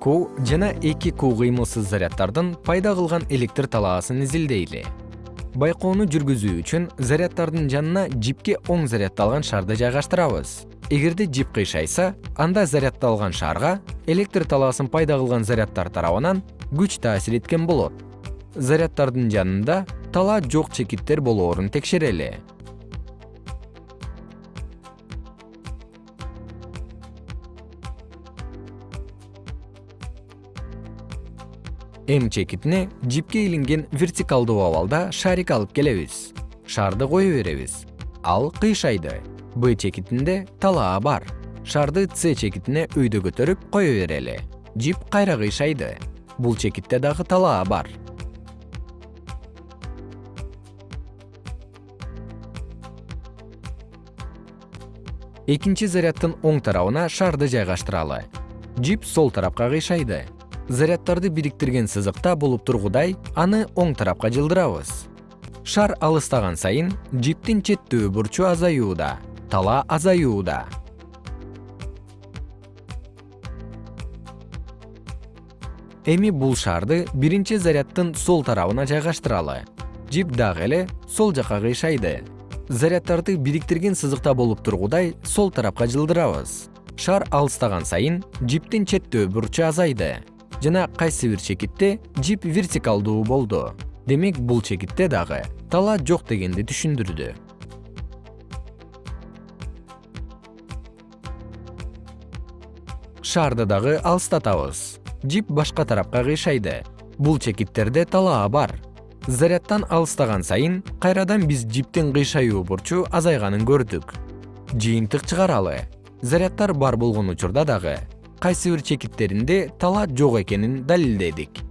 ку жана эки ку кыймылсыз заряддардын пайда кылган электр талаасын изилдейли. Байкоону жүргүзүү үчүн заряддардын жанына жипке оң заряддалган шарды жайгаштырабыз. Эгерде жип кыйшайса анда заряддалган шарга электр талаасын пайда кылган заряддар тарабынан күч таасир эткен болот. Заряддардын жанында талаа жок чекиттер болоорун текшерели м чекитине жипке илинген вертикалдуу абалда шарик алып келебиз шарды кое беребиз. Ал кыйшайды б чекитинде талаа бар. Шарды с чекитине өйдө көтөрүп кое берели. Жип кайра кыйшайды бул чекитте дагы талаа бар. Экинчи заряддын оң тарабына шарды жайгаштыралы. Жип сол тарапка кыйшайды заряддарды бириктирген сызыкта болуп тургудай аны оң тарапка жылдырабыз. Шар алыстаган сайын жиптин четтөө бурчу азаюуда талаа азаюуда. Эми бул шарды биринчи заряддын сол тарабына жайгаштыралы. Жип дагы эле сол жака кыйшайды. Заряддарды бириктирген сызыкта болуп тургудай сол тарапка жылдырабыз. Шар алыстаган сайын жиптин четтөө бурчу азайды жана кайсы бир чекитте жип вертикалдуу болду. Демек бул чекитте дагы талаа жок дегенди түшүндүрдү. Шарды дагы алыстатабыз. Жип башка тарапка кыйшайды. Бул чекиттерде талаа бар. Заряддан алыстаган сайын кайрадан биз жиптин кыйшаюу бурчу азайганын көрдүк. Жыйынтык чыгаралы. Заряддар бар болгон учурда дагы кайсы бир чекиттеринде талаа жок экенин далилдедик